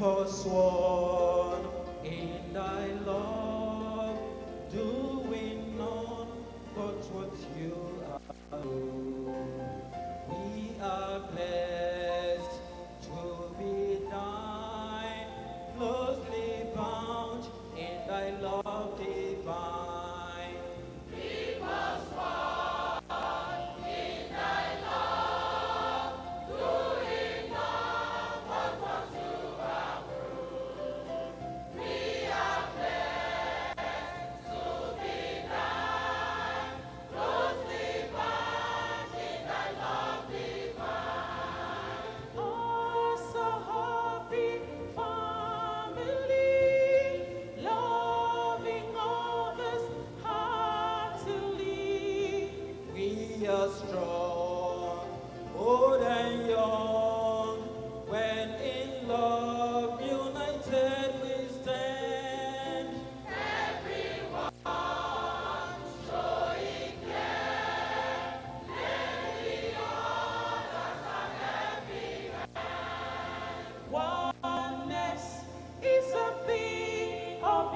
us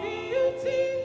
beauty.